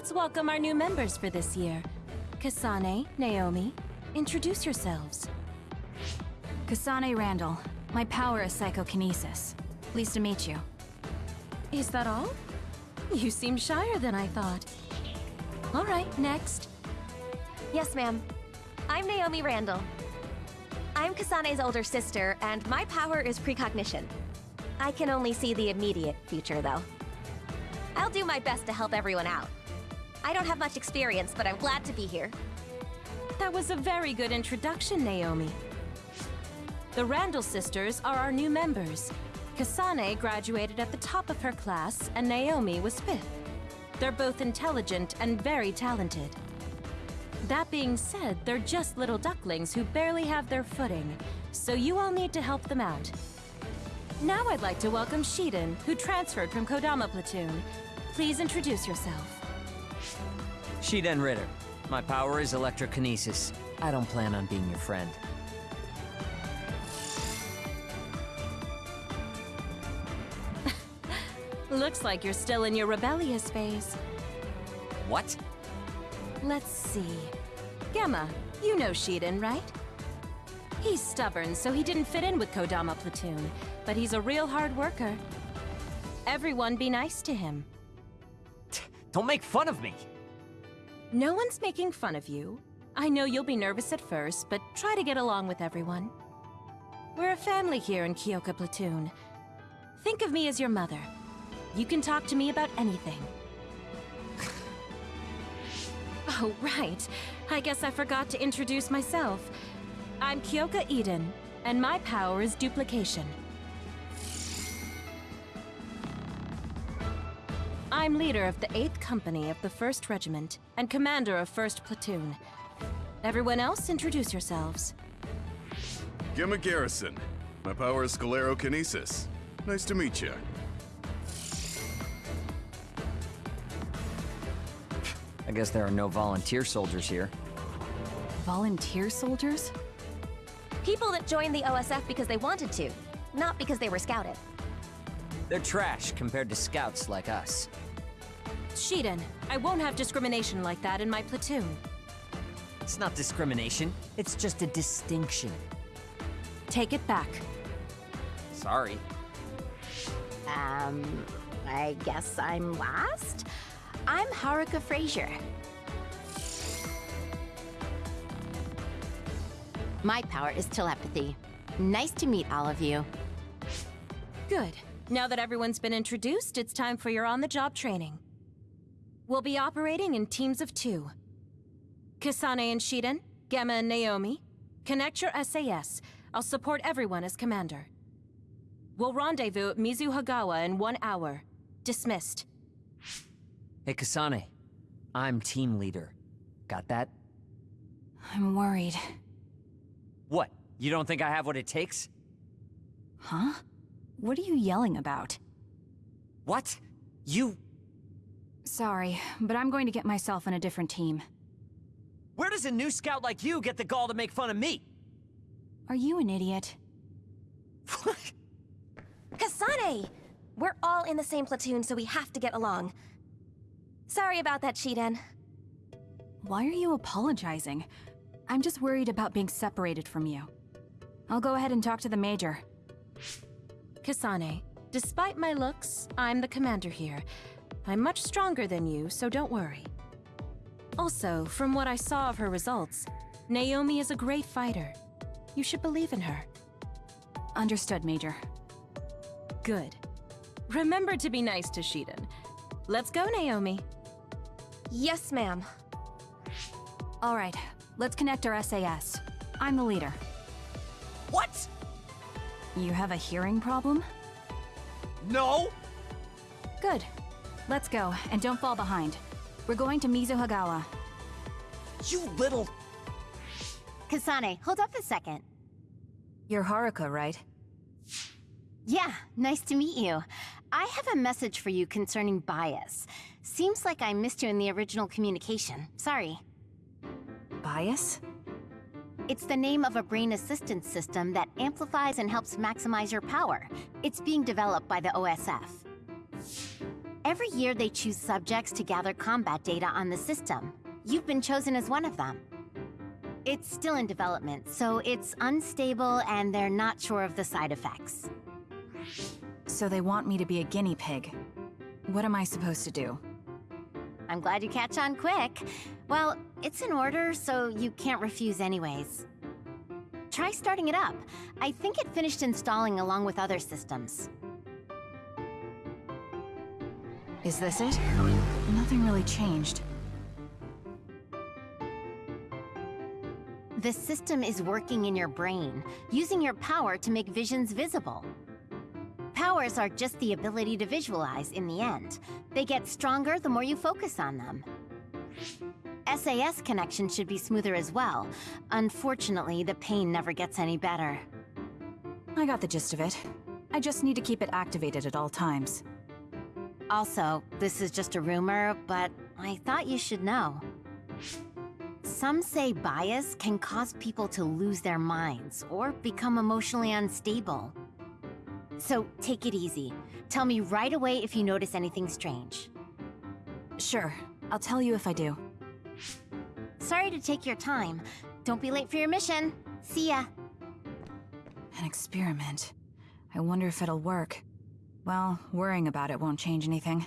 Let's welcome our new members for this year. Kasane, Naomi, introduce yourselves. Kasane Randall. My power is psychokinesis. Pleased to meet you. Is that all? You seem shyer than I thought. All right, next. Yes, ma'am. I'm Naomi Randall. I'm Kasane's older sister, and my power is precognition. I can only see the immediate future, though. I'll do my best to help everyone out. I don't have much experience, but I'm glad to be here. That was a very good introduction, Naomi. The Randall sisters are our new members. Kasane graduated at the top of her class, and Naomi was fifth. They're both intelligent and very talented. That being said, they're just little ducklings who barely have their footing, so you all need to help them out. Now I'd like to welcome Shiden, who transferred from Kodama Platoon. Please introduce yourself. Shiden Ritter. My power is electrokinesis. I don't plan on being your friend. Looks like you're still in your rebellious phase. What? Let's see. Gemma, you know Shiden, right? He's stubborn, so he didn't fit in with Kodama Platoon, but he's a real hard worker. Everyone be nice to him. Don't make fun of me! No one's making fun of you. I know you'll be nervous at first, but try to get along with everyone. We're a family here in Kyoka Platoon. Think of me as your mother. You can talk to me about anything. oh, right. I guess I forgot to introduce myself. I'm Kyoka Eden, and my power is duplication. I'm leader of the 8th Company of the 1st Regiment and commander of 1st Platoon. Everyone else, introduce yourselves. Gemma Garrison. My power is sclerokinesis. Nice to meet you. I guess there are no volunteer soldiers here. Volunteer soldiers? People that joined the OSF because they wanted to, not because they were scouted. They're trash compared to scouts like us. Shiden, I won't have discrimination like that in my platoon. It's not discrimination, it's just a distinction. Take it back. Sorry. Um, I guess I'm last? I'm Haruka Frazier. My power is telepathy. Nice to meet all of you. Good. Now that everyone's been introduced, it's time for your on-the-job training. We'll be operating in teams of two. Kasane and Shiden, Gemma and Naomi, connect your SAS. I'll support everyone as commander. We'll rendezvous at Mizuhagawa in one hour. Dismissed. Hey, Kasane. I'm team leader. Got that? I'm worried. What? You don't think I have what it takes? Huh? What are you yelling about? What? You... Sorry, but I'm going to get myself in a different team. Where does a new scout like you get the gall to make fun of me? Are you an idiot? Kasane! We're all in the same platoon, so we have to get along. Sorry about that, Shiden. Why are you apologizing? I'm just worried about being separated from you. I'll go ahead and talk to the Major. Kasane, despite my looks, I'm the commander here. I'm much stronger than you, so don't worry. Also, from what I saw of her results, Naomi is a great fighter. You should believe in her. Understood, Major. Good. Remember to be nice to Shiden. Let's go, Naomi. Yes, ma'am. All right, let's connect our SAS. I'm the leader. What? You have a hearing problem? No! Good. Let's go, and don't fall behind. We're going to Mizuhagawa. You little... Kasane, hold up a second. You're Haruka, right? Yeah, nice to meet you. I have a message for you concerning bias. Seems like I missed you in the original communication. Sorry. Bias? It's the name of a brain assistance system that amplifies and helps maximize your power. It's being developed by the OSF. Every year they choose subjects to gather combat data on the system. You've been chosen as one of them. It's still in development, so it's unstable and they're not sure of the side effects. So they want me to be a guinea pig. What am I supposed to do? I'm glad you catch on quick. Well, it's in order, so you can't refuse anyways. Try starting it up. I think it finished installing along with other systems. Is this it? Nothing really changed. The system is working in your brain, using your power to make visions visible. Powers are just the ability to visualize in the end. They get stronger the more you focus on them. SAS connection should be smoother as well. Unfortunately, the pain never gets any better. I got the gist of it. I just need to keep it activated at all times. Also, this is just a rumor, but I thought you should know. Some say bias can cause people to lose their minds or become emotionally unstable. So take it easy. Tell me right away if you notice anything strange. Sure, I'll tell you if I do. Sorry to take your time. Don't be late for your mission. See ya. An experiment. I wonder if it'll work. Well, worrying about it won't change anything.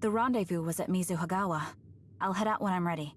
The rendezvous was at Mizuhagawa. I'll head out when I'm ready.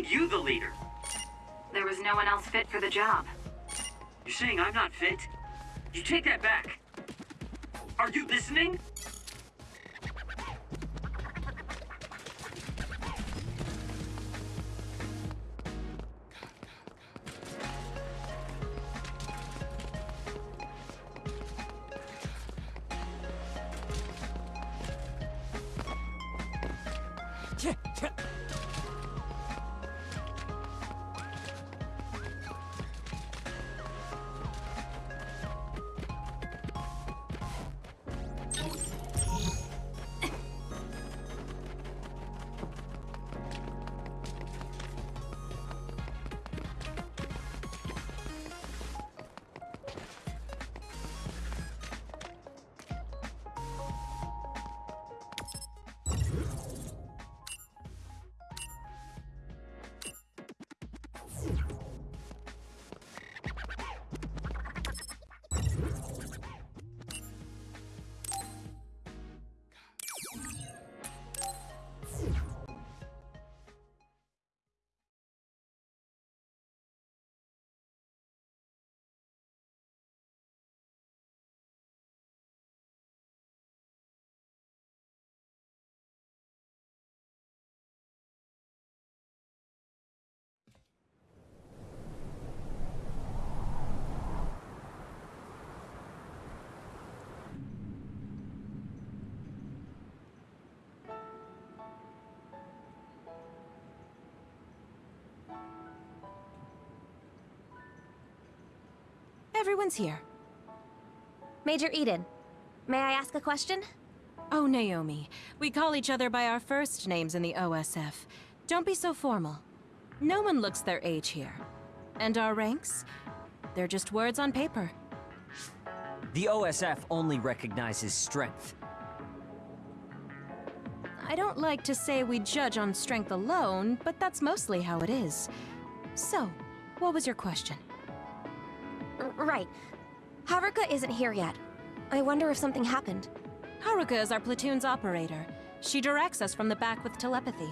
Made you the leader? There was no one else fit for the job. You're saying I'm not fit? You take that back. Are you listening? Everyone's here. Major Eden, may I ask a question? Oh, Naomi. We call each other by our first names in the OSF. Don't be so formal. No one looks their age here. And our ranks? They're just words on paper. The OSF only recognizes strength. I don't like to say we judge on strength alone, but that's mostly how it is. So, what was your question? R right. Haruka isn't here yet. I wonder if something happened. Haruka is our platoon's operator. She directs us from the back with telepathy.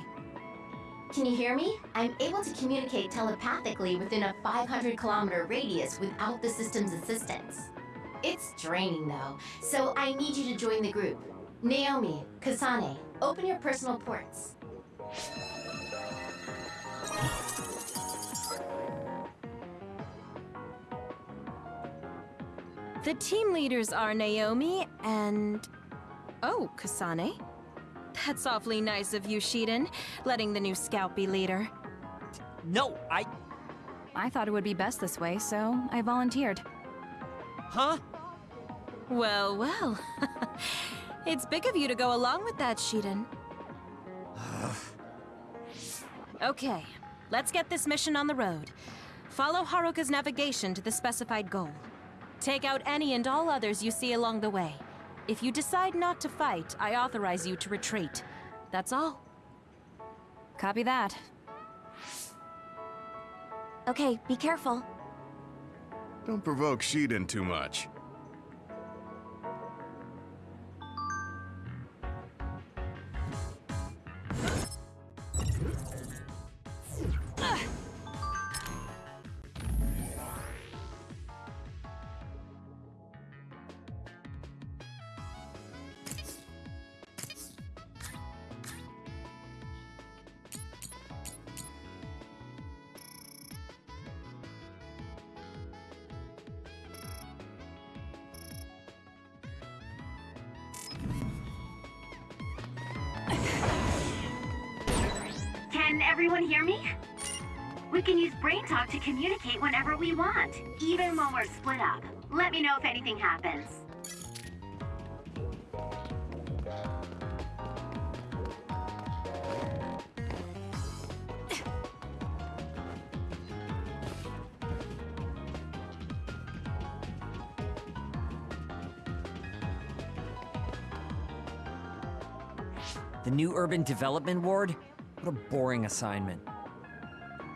Can you hear me? I'm able to communicate telepathically within a 500 kilometer radius without the system's assistance. It's draining though, so I need you to join the group. Naomi, Kasane, open your personal ports. The team leaders are Naomi and... Oh, Kasane. That's awfully nice of you, Shiden, letting the new scout be leader. No, I... I thought it would be best this way, so I volunteered. Huh? Well, well. it's big of you to go along with that, Shiden. okay, let's get this mission on the road. Follow Haruka's navigation to the specified goal. Take out any and all others you see along the way. If you decide not to fight, I authorize you to retreat. That's all. Copy that. Okay, be careful. Don't provoke Shiden too much. Can everyone hear me? We can use Brain Talk to communicate whenever we want, even when we're split up. Let me know if anything happens. The new urban development ward? What a boring assignment.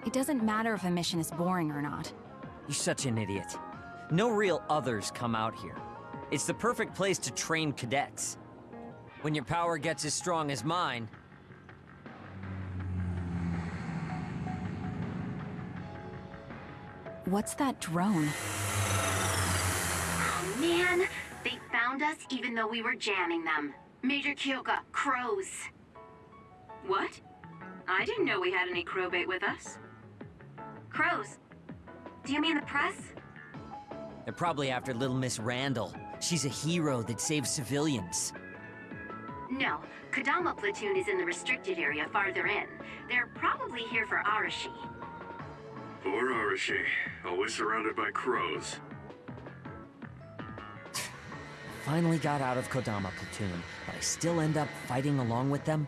It doesn't matter if a mission is boring or not. You're such an idiot. No real others come out here. It's the perfect place to train cadets. When your power gets as strong as mine, What's that drone? Oh man, they found us even though we were jamming them. Major Kyoka, crows. What? I didn't know we had any crowbait with us. Crows? Do you mean the press? they're probably after little Miss Randall. She's a hero that saves civilians. No, Kodama platoon is in the restricted area farther in. They're probably here for Arashi. Poor Arashi, always surrounded by crows. Finally got out of Kodama Platoon, but I still end up fighting along with them?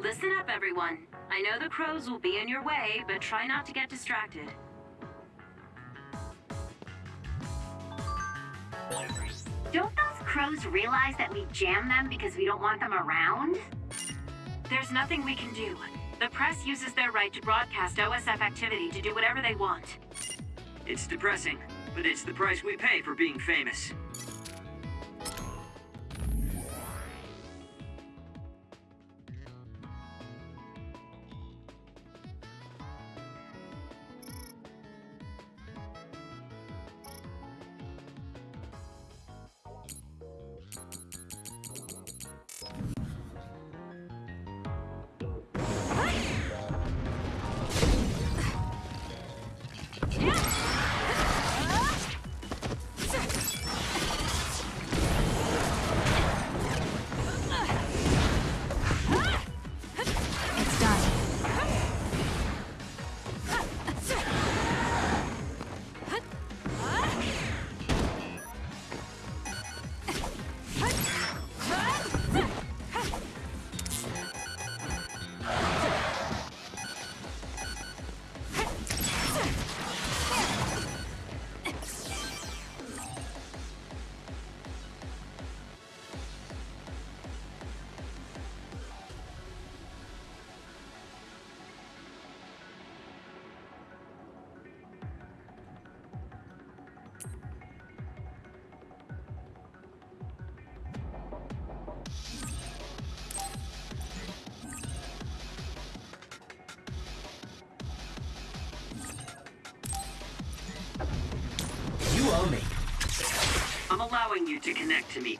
Listen up, everyone. I know the crows will be in your way, but try not to get distracted. Don't those crows realize that we jam them because we don't want them around? There's nothing we can do. The press uses their right to broadcast OSF activity to do whatever they want. It's depressing, but it's the price we pay for being famous.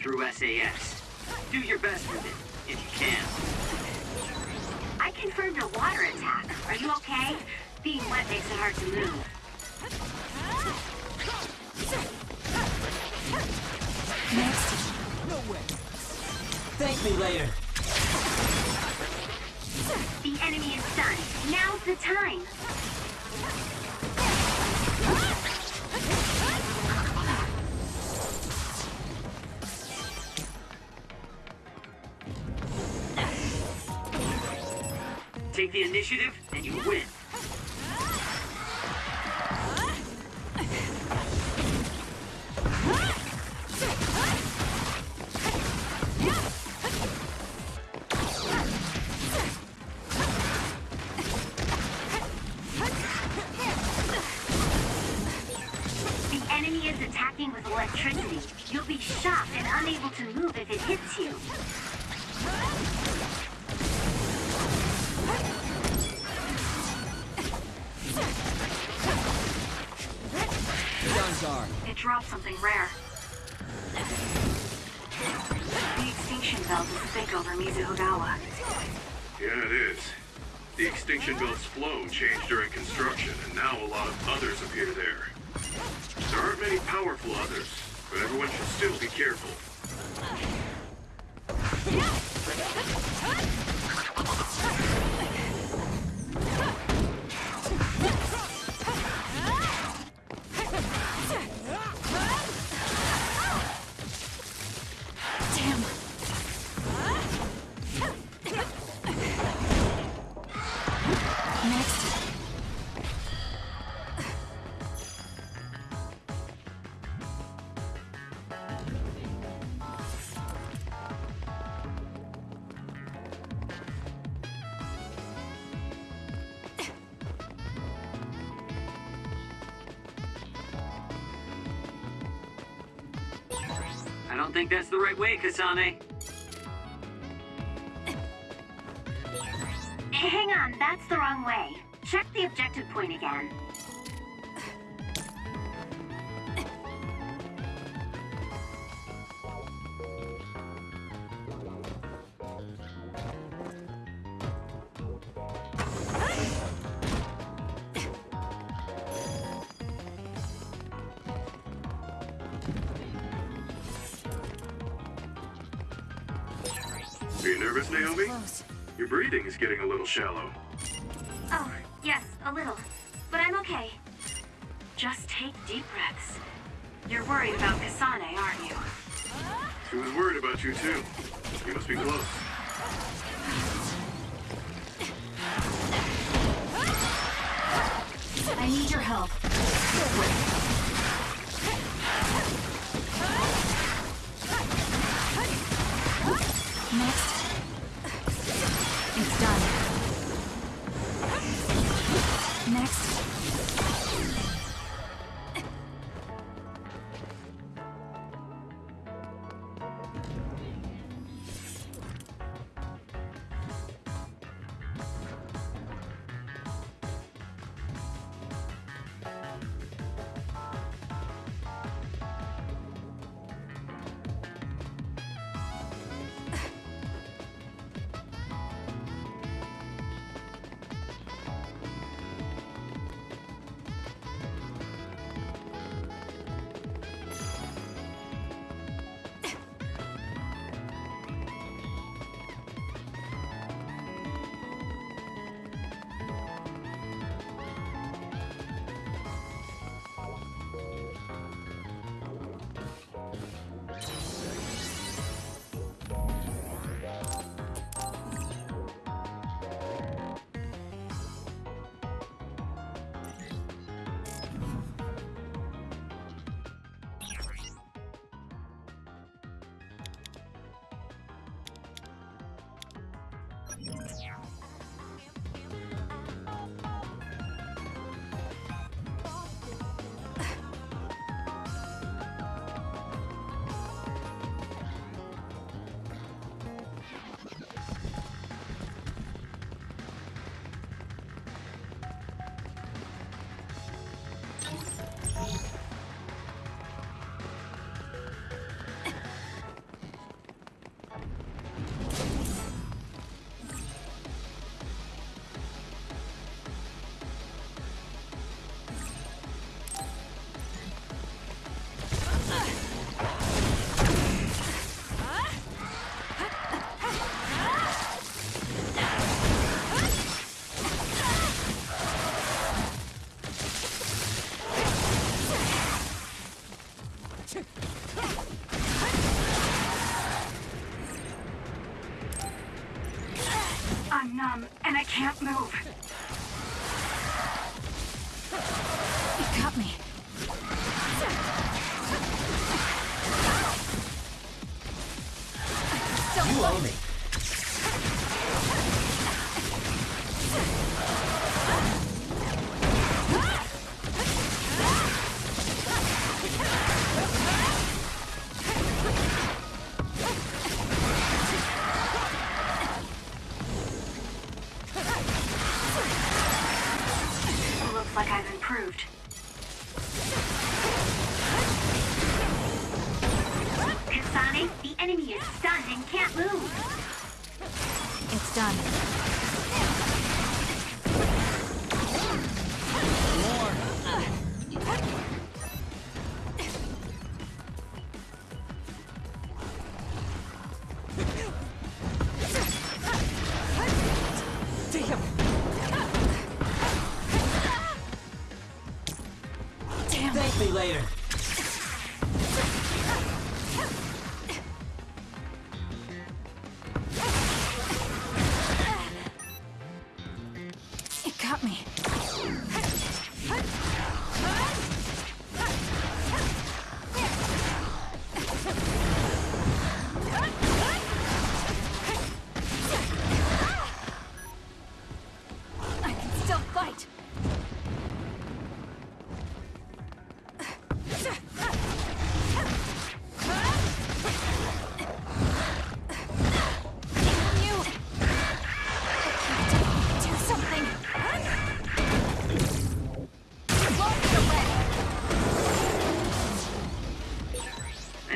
Through SAS. Do your best with it, if you can. I confirmed a water attack. Are you okay? Being wet makes it hard to move. It hits you. It dropped something rare. The extinction belt is thick over Mizuhagawa. Yeah, it is. The Extinction Belt's flow changed during construction, and now a lot of others appear there. There think that's the right way, Kasane. Nervous, Naomi? Close. Your breathing is getting a little shallow. Oh, yes, a little. But I'm okay. Just take deep breaths. You're worried about Kasane, aren't you? She was worried about you too. You must be close. I need your help.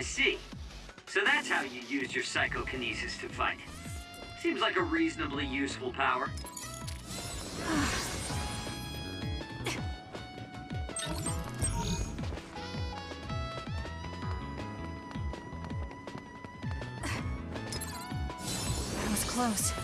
I see. So that's how you use your psychokinesis to fight. Seems like a reasonably useful power. That was close.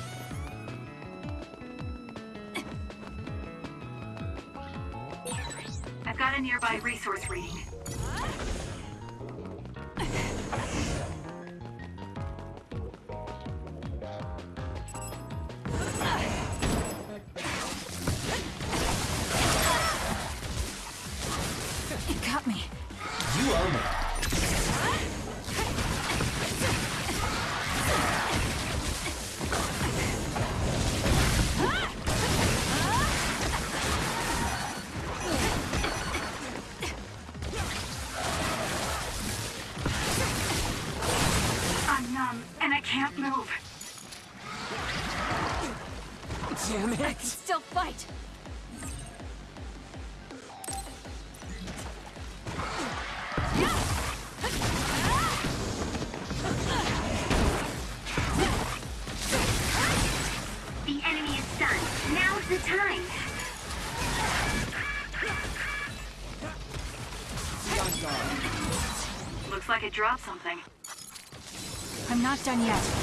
I'm not done yet.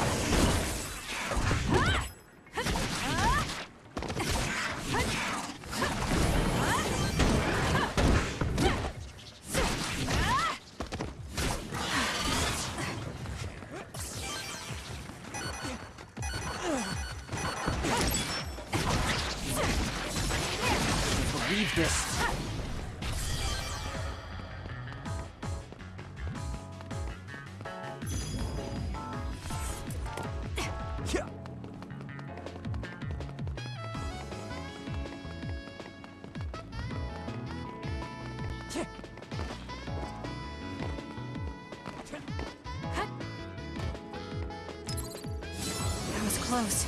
Close.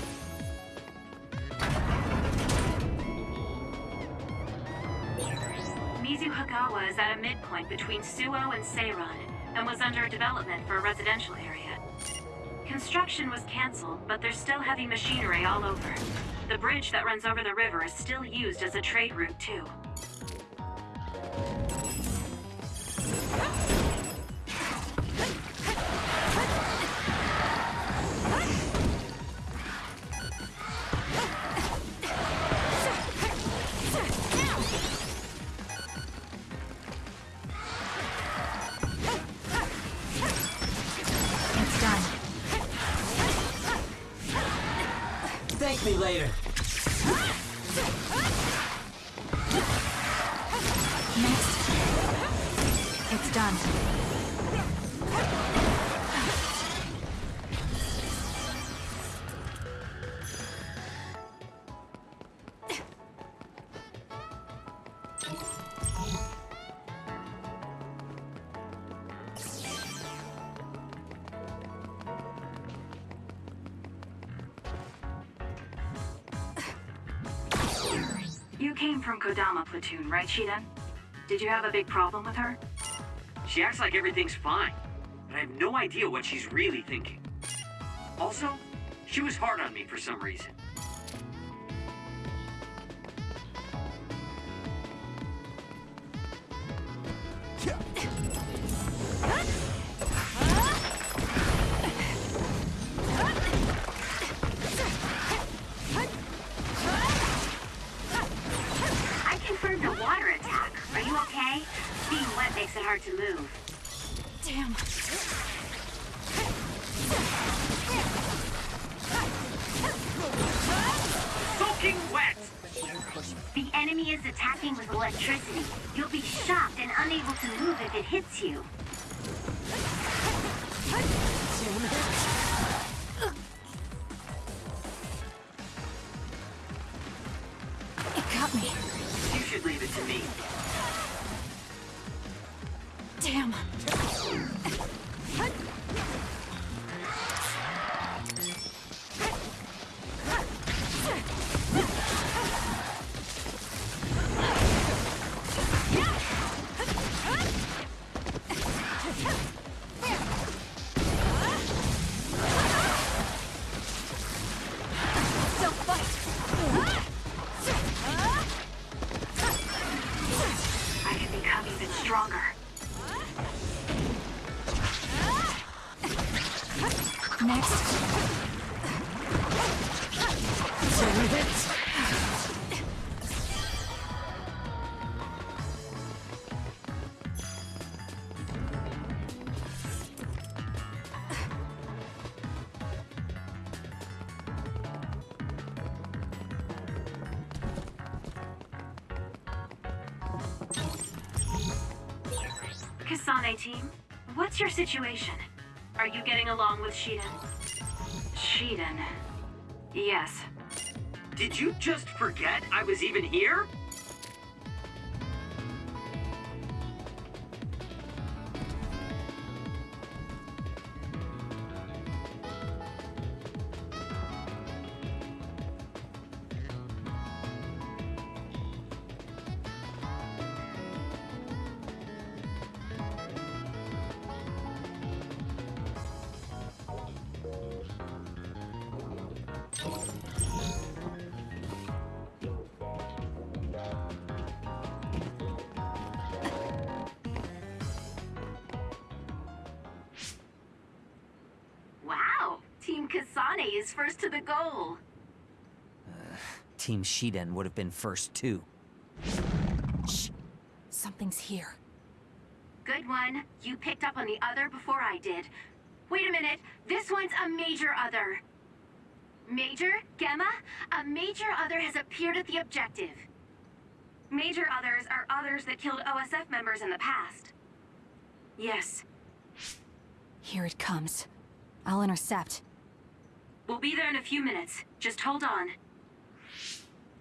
Mizuhagawa is at a midpoint between Suoh and Seiran, and was under development for a residential area. Construction was cancelled, but there's still heavy machinery all over. The bridge that runs over the river is still used as a trade route, too. Platoon, right, Shiden? Did you have a big problem with her? She acts like everything's fine, but I have no idea what she's really thinking. Also, she was hard on me for some reason. Team, what's your situation? Are you getting along with Shiden? Shiden. Yes. Did you just forget I was even here? Shiden would have been first too. Shh. Something's here. Good one. You picked up on the other before I did. Wait a minute. This one's a major other. Major? Gemma? A major other has appeared at the objective. Major others are others that killed OSF members in the past. Yes. Here it comes. I'll intercept. We'll be there in a few minutes. Just hold on.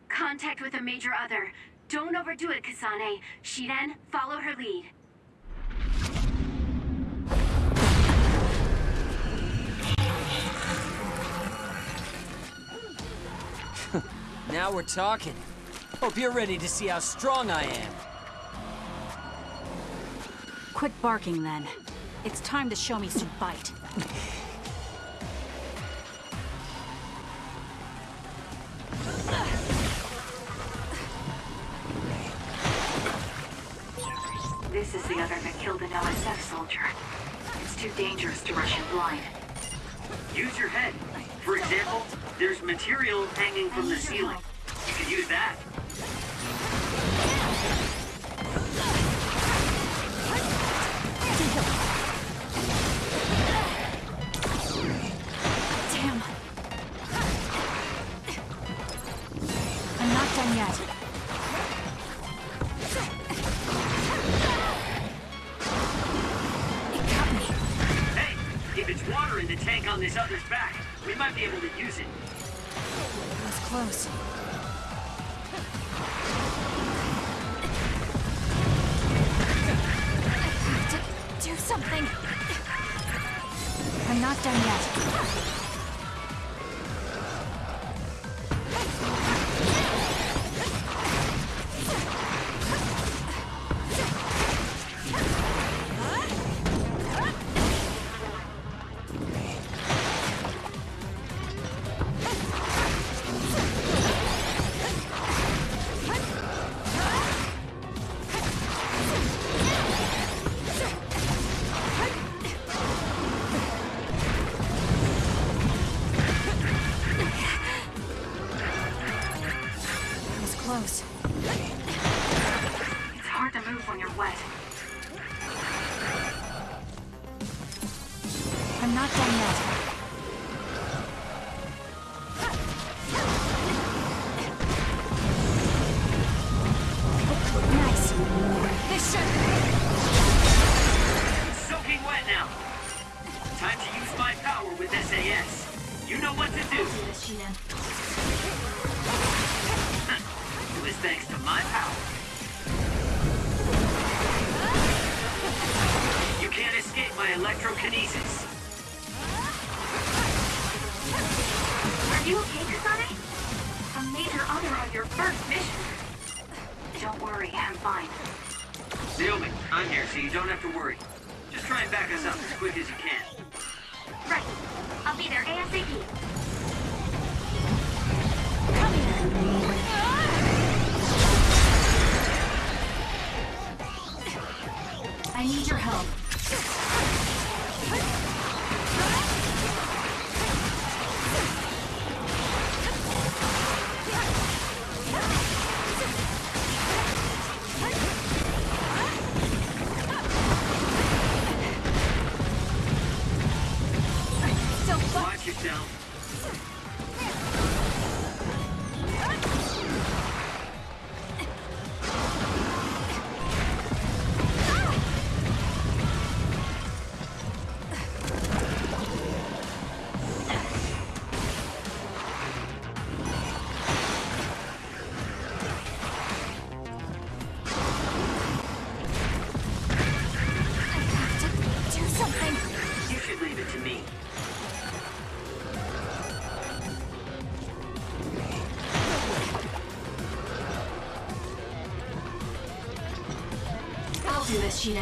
Contact with a major other. Don't overdo it, Kasane. Shiden, follow her lead. Now we're talking. Hope you're ready to see how strong I am. Quit barking then. It's time to show me some bite. is the other that killed an OSF soldier. It's too dangerous to rush in blind. Use your head. For example, there's material hanging from the ceiling. You can use that. Close. It's hard to move when you're wet. I'm not done yet. Did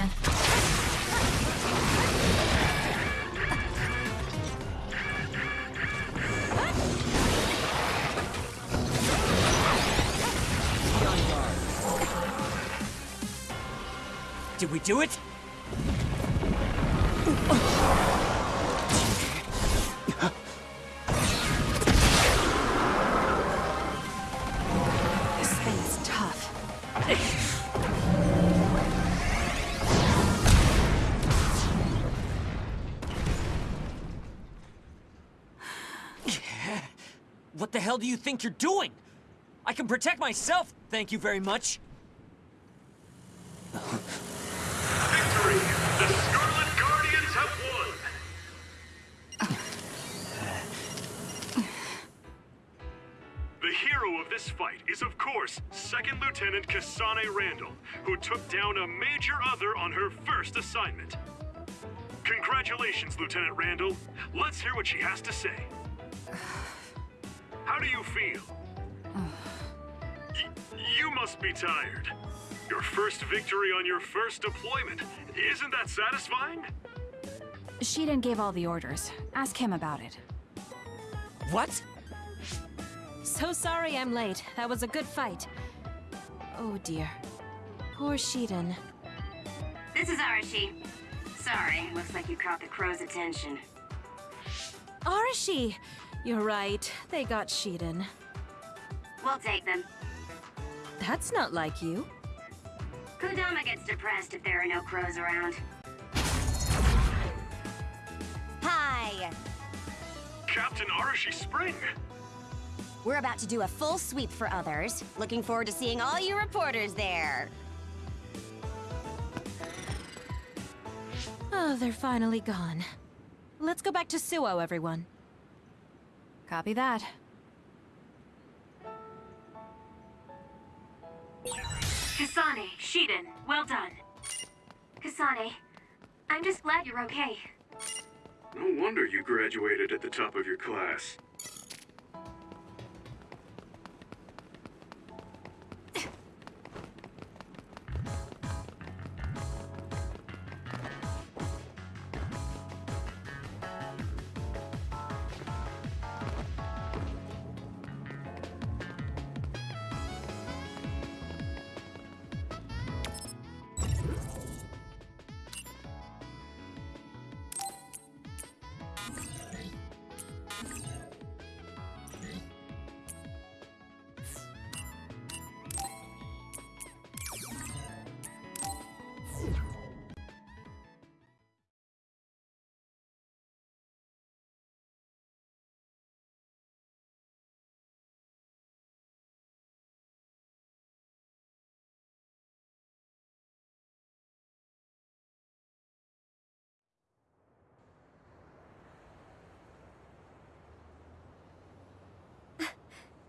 we do it? Do you think you're doing? I can protect myself, thank you very much. Victory! The Scarlet Guardians have won! The hero of this fight is, of course, Second Lieutenant Kasane Randall, who took down a major other on her first assignment. Congratulations, Lieutenant Randall. Let's hear what she has to say. How do you feel? Y- you must be tired. Your first victory on your first deployment. Isn't that satisfying? Shiden gave all the orders. Ask him about it. What? So sorry I'm late. That was a good fight. Oh dear. Poor Shiden. This is Arashi. Sorry, looks like you caught the crow's attention. Arashi! You're right. They got Shiden. We'll take them. That's not like you. Kodama gets depressed if there are no crows around. Hi! Captain Arashi Spring. We're about to do a full sweep for others. Looking forward to seeing all you reporters there. Oh, they're finally gone. Let's go back to Suoh, everyone. Copy that. Kasane, Shiden, well done. Kasane, I'm just glad you're okay. No wonder you graduated at the top of your class.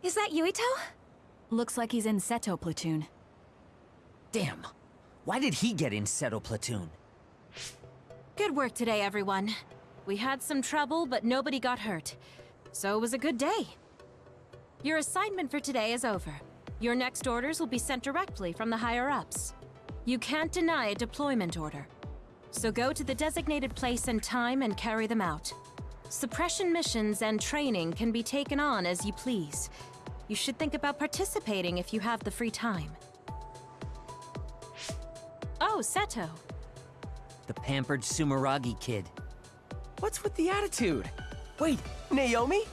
Is that Yuito? Looks like he's in Seto platoon. Damn. Why did he get in Seto Platoon? Good work today, everyone. We had some trouble, but nobody got hurt. So it was a good day. Your assignment for today is over. Your next orders will be sent directly from the higher-ups. You can't deny a deployment order. So go to the designated place and time and carry them out. Suppression missions and training can be taken on as you please. You should think about participating if you have the free time. Oh, Seto. The pampered Sumeragi kid. What's with the attitude? Wait, Naomi?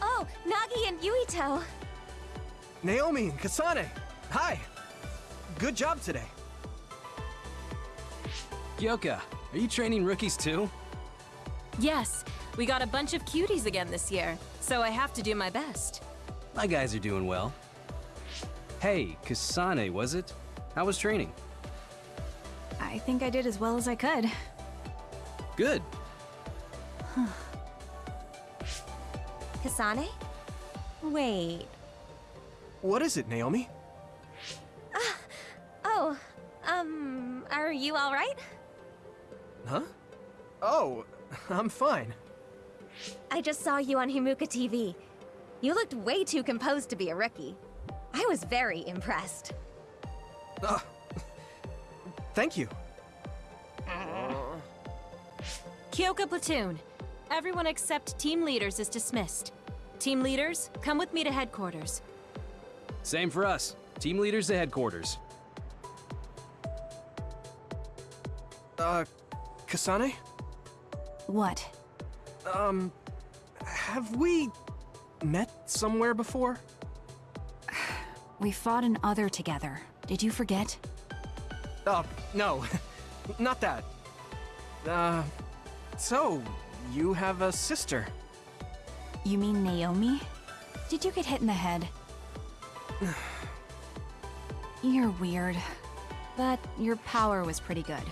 Oh, Nagi and Yuito. Naomi and Kasane, hi. Good job today. Kyoka, are you training rookies too? Yes, we got a bunch of cuties again this year, so I have to do my best. My guys are doing well. Hey, Kasane, was it? How was training? I think I did as well as I could. Good. Kasane? Wait. What is it, Naomi? Oh, um, are you alright? Huh? Oh, I'm fine. I just saw you on Himuka TV. You looked way too composed to be a rookie. I was very impressed. Ah, thank you. Kyoka Platoon. Everyone except team leaders is dismissed. Team leaders, come with me to headquarters. Same for us. Team leaders to headquarters. Uh, Kasane? What? Um, have we met somewhere before? We fought an other together. Did you forget? Oh, no. Not that. Uh, so, you have a sister. You mean Naomi? Did you get hit in the head? You're weird. But your power was pretty good.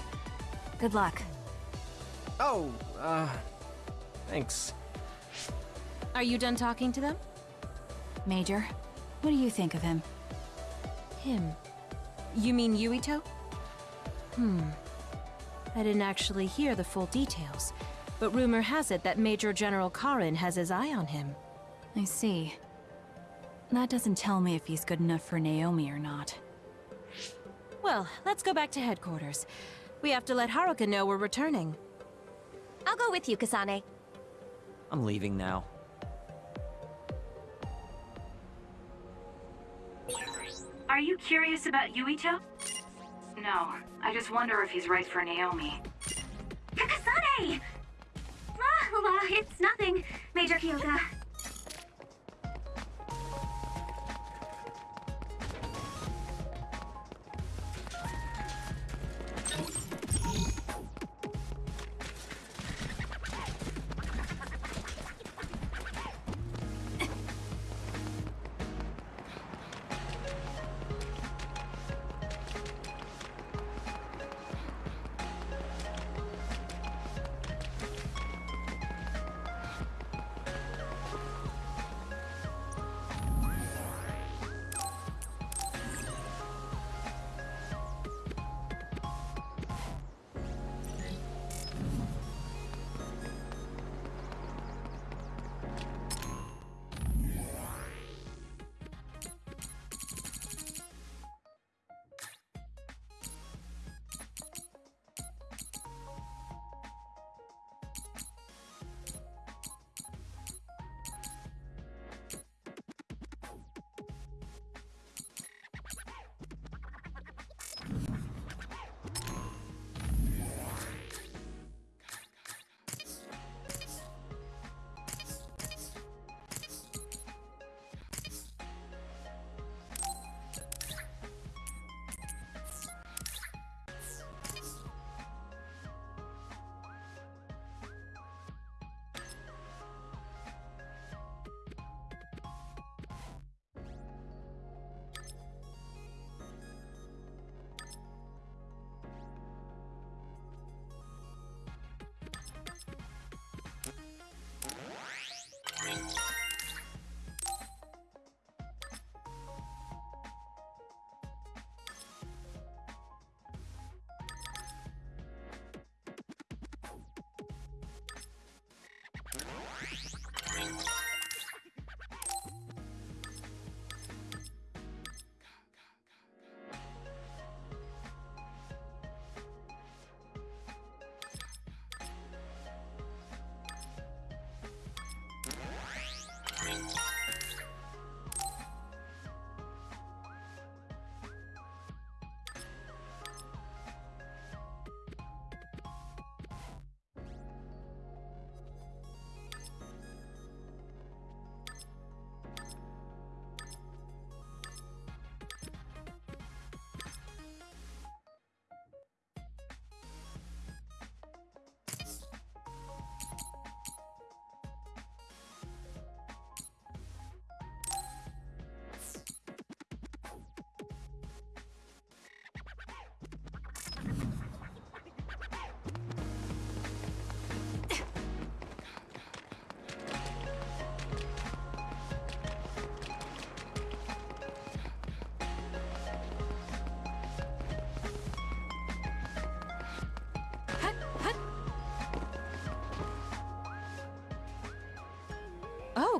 Good luck. Oh, uh, thanks. Are you done talking to them? Major, what do you think of him? Him. You mean Yuito? Hmm. I didn't actually hear the full details, but rumor has it that Major General Karin has his eye on him. I see. That doesn't tell me if he's good enough for Naomi or not. Well, let's go back to headquarters. We have to let Haruka know we're returning. I'll go with you, Kasane. I'm leaving now. Are you curious about Yuito? No, I just wonder if he's right for Naomi. Kakasane! Ah, well, it's nothing, Major Kyoka.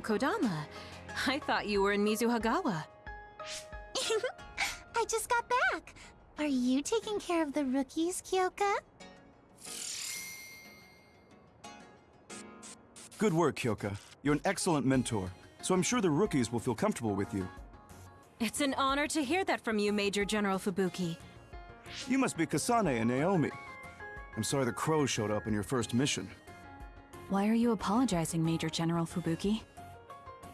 Kodama. I thought you were in Mizuhagawa. I just got back. Are you taking care of the rookies, Kyoka? Good work, Kyoka. You're an excellent mentor, so I'm sure the rookies will feel comfortable with you. It's an honor to hear that from you, Major General Fubuki. You must be Kasane and Naomi. I'm sorry the crows showed up in your first mission. Why are you apologizing, Major General Fubuki?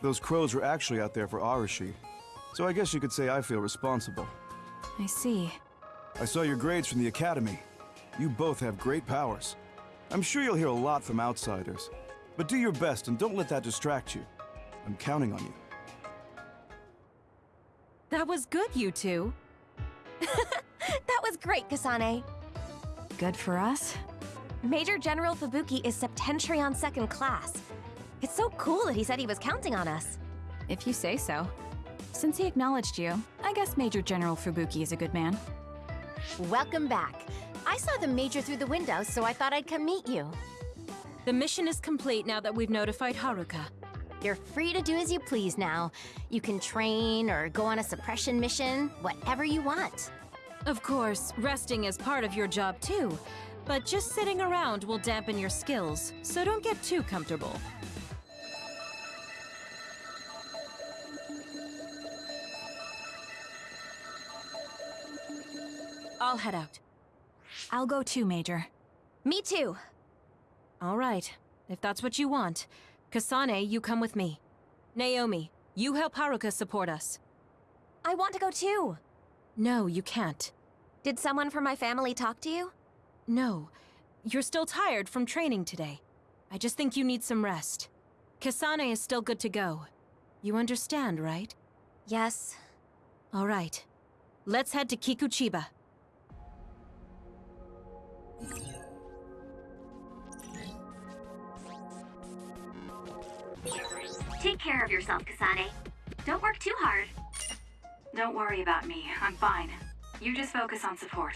Those crows were actually out there for Arashi, so I guess you could say I feel responsible. I see. I saw your grades from the Academy. You both have great powers. I'm sure you'll hear a lot from outsiders, but do your best and don't let that distract you. I'm counting on you. That was good, you two. that was great, Kasane. Good for us? Major General Fubuki is Septentrion second class. It's so cool that he said he was counting on us. If you say so. Since he acknowledged you, I guess Major General Fubuki is a good man. Welcome back. I saw the Major through the window, so I thought I'd come meet you. The mission is complete now that we've notified Haruka. You're free to do as you please now. You can train or go on a suppression mission, whatever you want. Of course, resting is part of your job too, but just sitting around will dampen your skills, so don't get too comfortable. I'll head out. I'll go too, Major. Me too. All right, if that's what you want. Kasane, you come with me. Naomi, you help Haruka support us. I want to go too. No, you can't. Did someone from my family talk to you? No. You're still tired from training today. I just think you need some rest. Kasane is still good to go. You understand, right? Yes. All right. Let's head to Kikuchiba. Take care of yourself, Kasane. Don't work too hard. Don't worry about me. I'm fine. You just focus on support.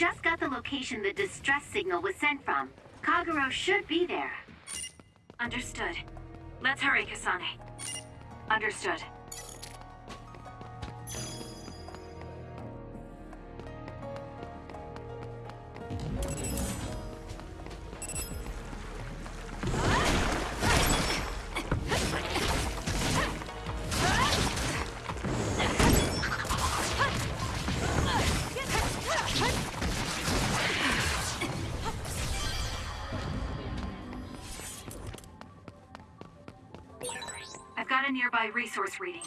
Just got the location the distress signal was sent from. Kagero should be there. Understood. Let's hurry, Kasane. Understood. Resource reading.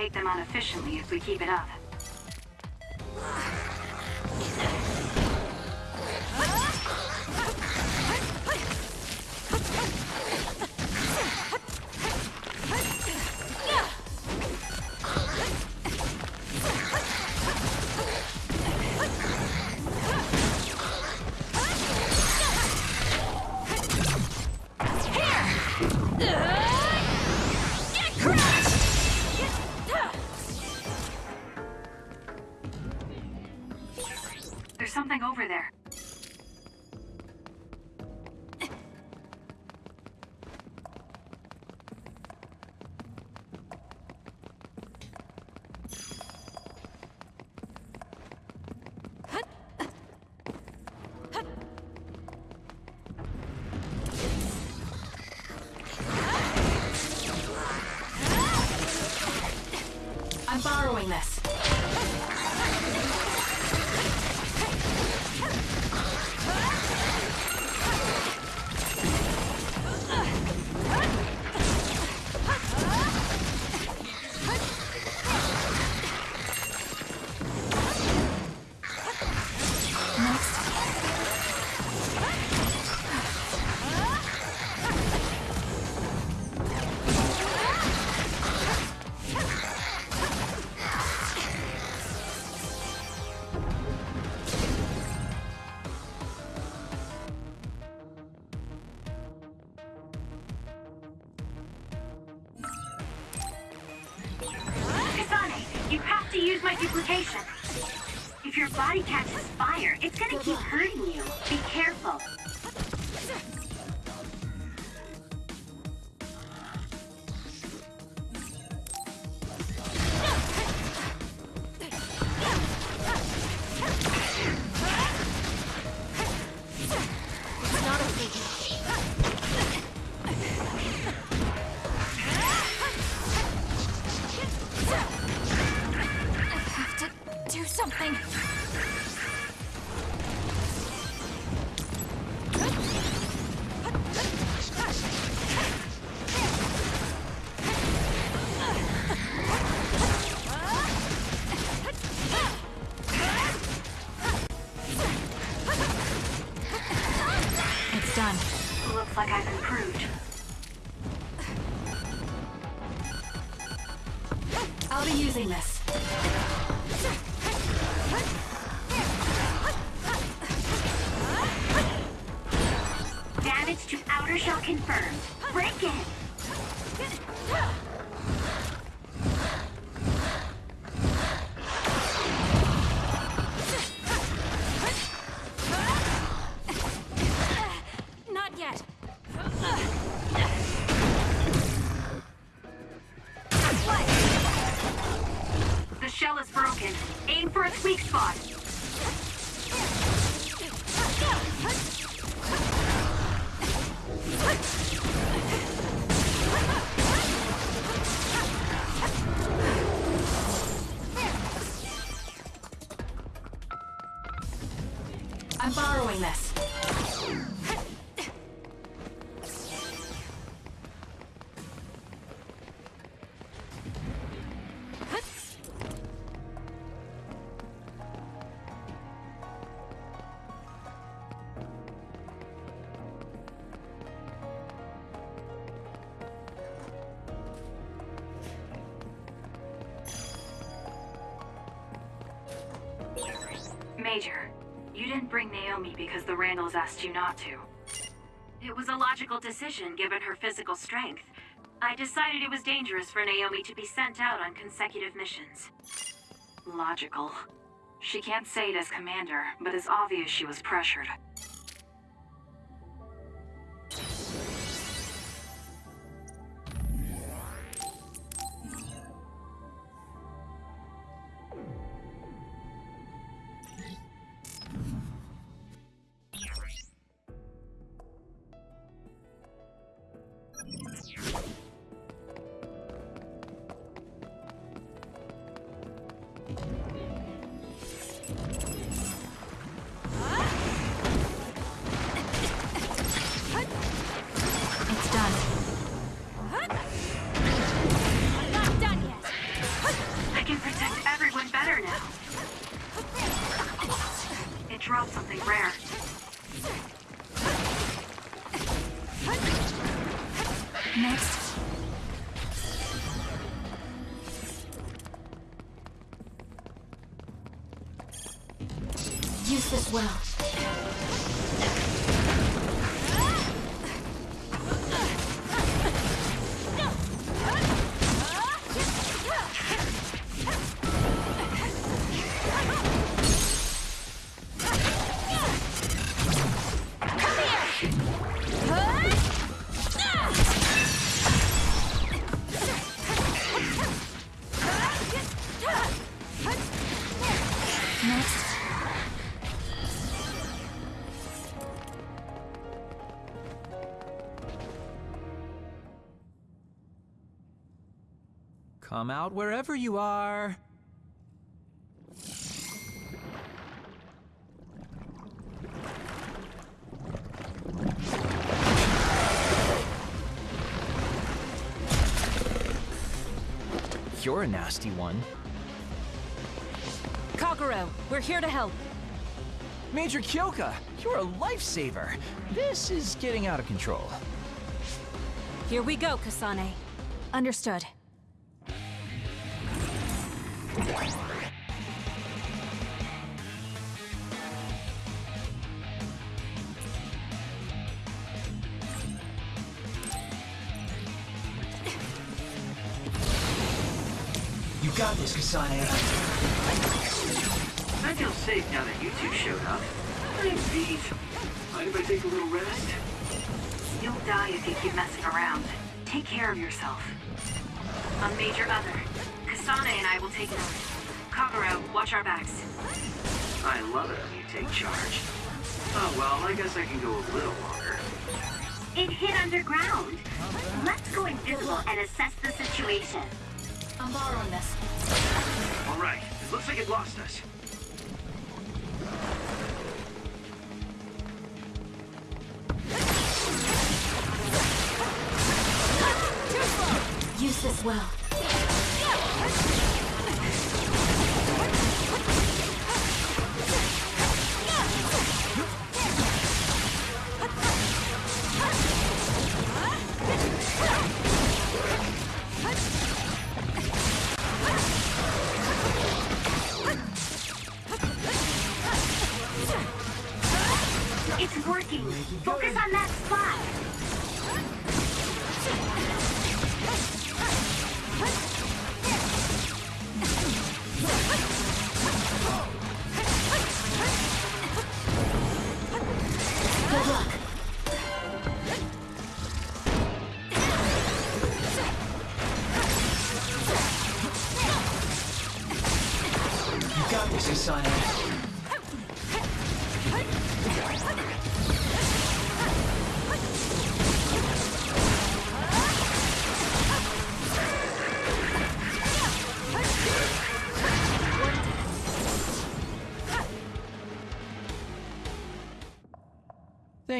take them on efficiently if we keep it up. Naomi because the Randalls asked you not to. It was a logical decision given her physical strength. I decided it was dangerous for Naomi to be sent out on consecutive missions. Logical. She can't say it as commander, but it's obvious she was pressured. Come out wherever you are. You're a nasty one. Kagero, we're here to help. Major Kyoka, you're a lifesaver. This is getting out of control. Here we go, Kasane. Understood. Got. I feel safe now that you two showed up. I'm beat. Mind if I take a little rest? You'll die if you keep messing around. Take care of yourself. I'm Major Other. Kasane and I will take note. Kagero, watch our backs. I love it when you take charge. Oh well, I guess I can go a little longer. It hit underground. Let's go invisible and assess the situation. I'm borrowing this. Alright, it looks like it lost us. Use this well.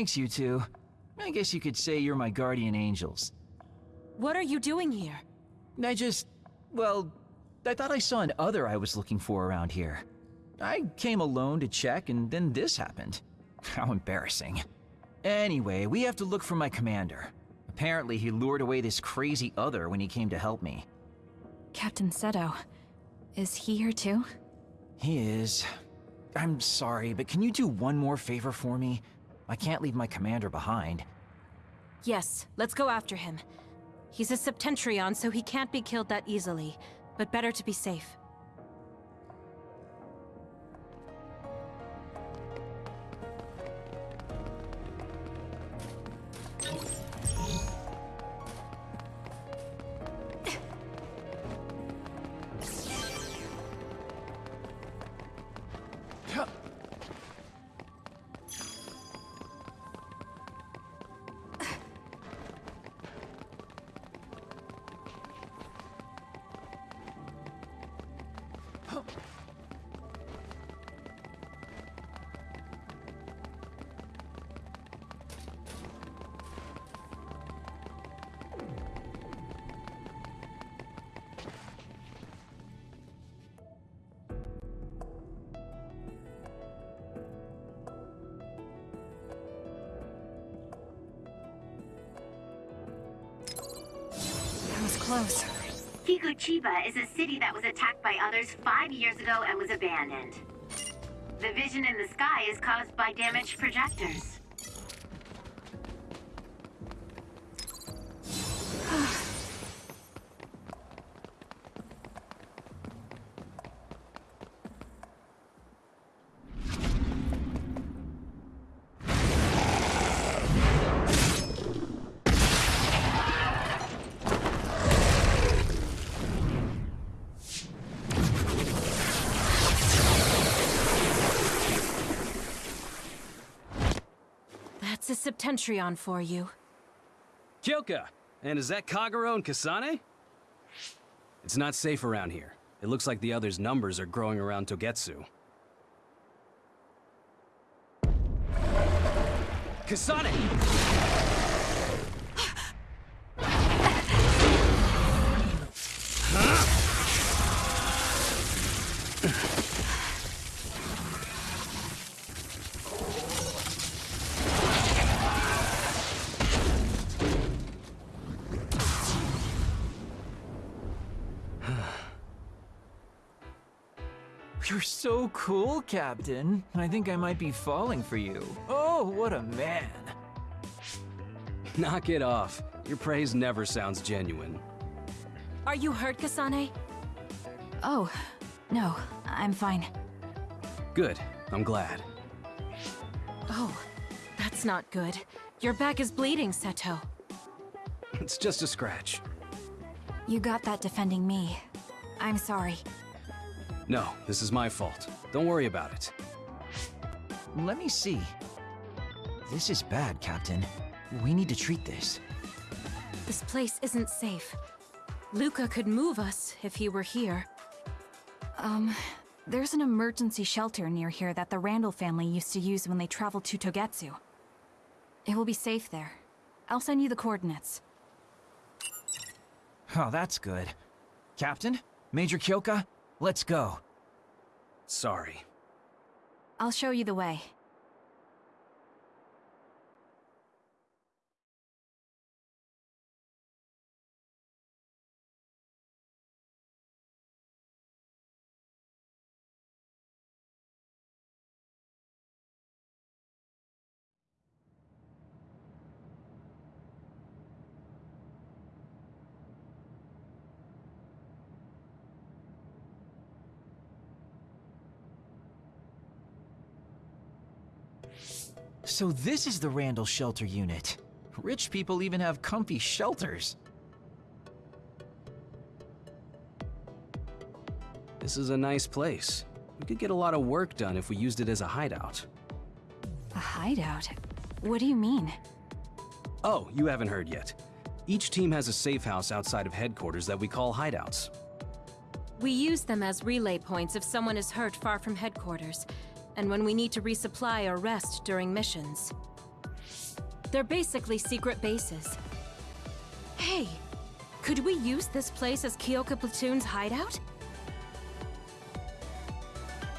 Thanks, you two. I guess you could say you're my guardian angels. What are you doing here? I just... well, I thought I saw an other I was looking for around here. I came alone to check, and then this happened. How embarrassing. Anyway, we have to look for my commander. Apparently, he lured away this crazy other when he came to help me. Captain Seto. Is he here too? He is. I'm sorry, but can you do one more favor for me? I can't leave my commander behind. Yes, let's go after him. He's a Septentrion, so he can't be killed that easily, but better to be safe. Close. Kikuchiba is a city that was attacked by others five years ago and was abandoned. The vision in the sky is caused by damaged projectors. A for you. Kyoka! And is that Kagero and Kasane? It's not safe around here. It looks like the others' numbers are growing around Togetsu. Kasane! So cool, Captain. I think I might be falling for you. Oh, what a man. Knock it off. Your praise never sounds genuine. Are you hurt, Kasane? Oh, no, I'm fine. Good. I'm glad. Oh, that's not good. Your back is bleeding, Seto. It's just a scratch. You got that defending me. I'm sorry. No, this is my fault. Don't worry about it. Let me see. This is bad, Captain. We need to treat this. This place isn't safe. Luca could move us if he were here. Um, there's an emergency shelter near here that the Randall family used to use when they traveled to Togetsu. It will be safe there. I'll send you the coordinates. Oh, that's good. Captain? Major Kyoka? Let's go. Sorry. I'll show you the way. So this is the Randall Shelter Unit. Rich people even have comfy shelters. This is a nice place. We could get a lot of work done if we used it as a hideout. A hideout? What do you mean? Oh, you haven't heard yet. Each team has a safe house outside of headquarters that we call hideouts. We use them as relay points if someone is hurt far from headquarters, and when we need to resupply or rest during missions. They're basically secret bases. Hey, could we use this place as Kyoka Platoon's hideout?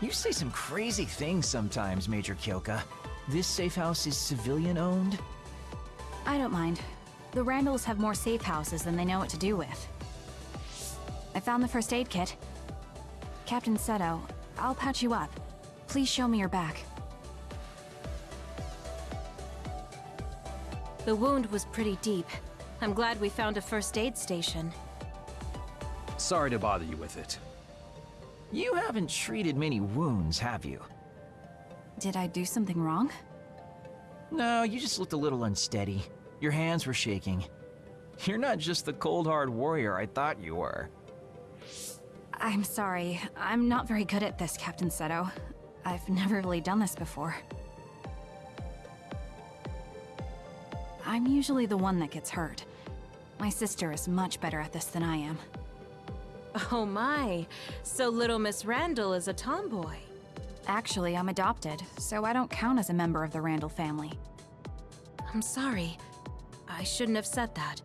You say some crazy things sometimes, Major Kyoka. This safe house is civilian-owned? I don't mind. The Randalls have more safe houses than they know what to do with. I found the first aid kit. Captain Seto, I'll patch you up. Please show me your back. The wound was pretty deep. I'm glad we found a first aid station. Sorry to bother you with it. You haven't treated many wounds, have you? Did I do something wrong? No, you just looked a little unsteady. Your hands were shaking. You're not just the cold hard warrior I thought you were. I'm sorry. I'm not very good at this, Captain Seto. I've never really done this before. I'm usually the one that gets hurt. My sister is much better at this than I am. Oh my, so little Miss Randall is a tomboy. Actually, I'm adopted, so I don't count as a member of the Randall family. I'm sorry. I shouldn't have said that.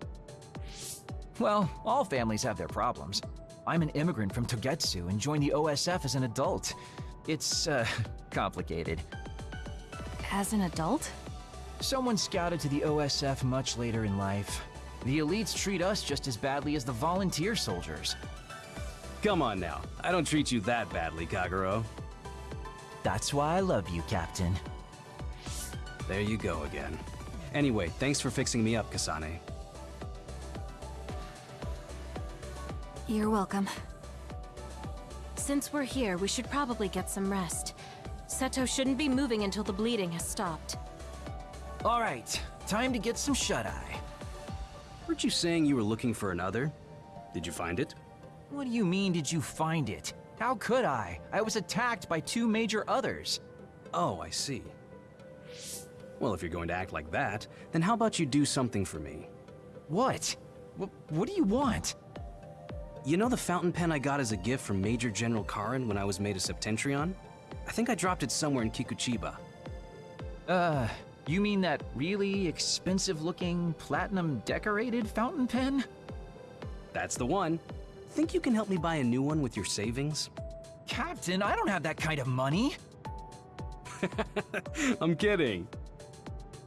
Well, all families have their problems. I'm an immigrant from Togetsu and joined the OSF as an adult. It's, uh, complicated. As an adult? Someone scouted to the OSF much later in life. The elites treat us just as badly as the volunteer soldiers. Come on now. I don't treat you that badly, Kagero. That's why I love you, Captain. There you go again. Anyway, thanks for fixing me up, Kasane. You're welcome. Since we're here, we should probably get some rest. Seto shouldn't be moving until the bleeding has stopped. All right, time to get some shut-eye. Weren't you saying you were looking for another? Did you find it? What do you mean, did you find it? How could I? I was attacked by two major others. Oh, I see. Well, if you're going to act like that, then how about you do something for me? What? W what do you want? You know the fountain pen I got as a gift from Major General Karin when I was made a Septentrion? I think I dropped it somewhere in Kikuchiba. Uh, you mean that really expensive-looking, platinum-decorated fountain pen? That's the one. Think you can help me buy a new one with your savings? Captain, I don't have that kind of money. I'm kidding.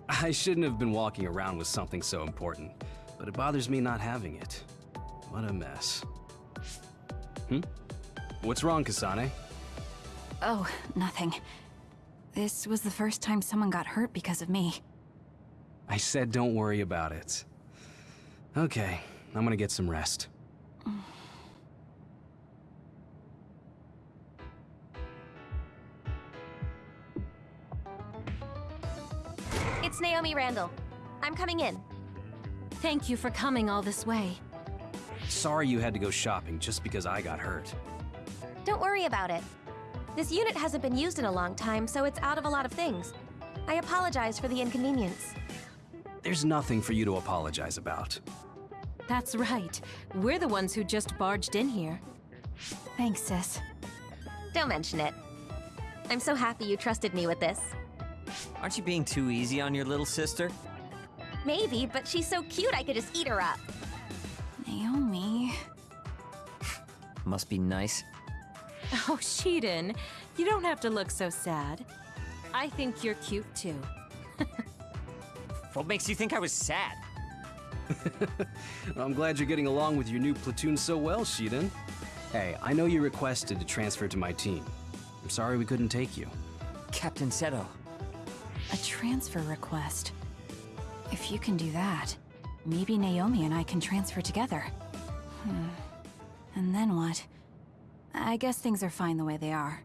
I shouldn't have been walking around with something so important, but it bothers me not having it. What a mess. Hmm? What's wrong, Kasane? Oh, nothing. This was the first time someone got hurt because of me. I said don't worry about it. Okay, I'm gonna get some rest. It's Naomi Randall. I'm coming in. Thank you for coming all this way. Sorry you had to go shopping just because I got hurt. Don't worry about it. This unit hasn't been used in a long time, so it's out of a lot of things. I apologize for the inconvenience. There's nothing for you to apologize about. That's right. We're the ones who just barged in here. Thanks, sis. Don't mention it. I'm so happy you trusted me with this. Aren't you being too easy on your little sister? Maybe, but she's so cute I could just eat her up. Naomi... Must be nice. Oh, Shiden, you don't have to look so sad. I think you're cute too. what makes you think I was sad? I'm glad you're getting along with your new platoon so well, Shiden. Hey, I know you requested to transfer to my team. I'm sorry we couldn't take you. Captain Seto. A transfer request. If you can do that, maybe Naomi and I can transfer together. Hmm. And then what? I guess things are fine the way they are.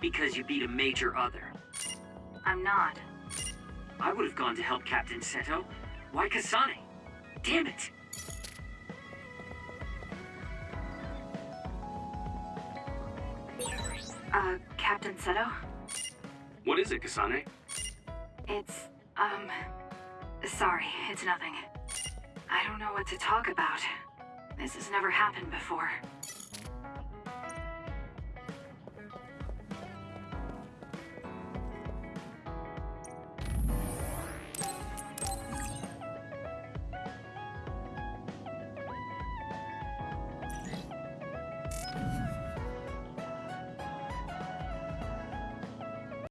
Because you beat a major other. I'm not. I would have gone to help Captain Seto. Why Kasane? Damn it! Uh, Captain Seto? What is it, Kasane? It's, um... Sorry, it's nothing. I don't know what to talk about. This has never happened before.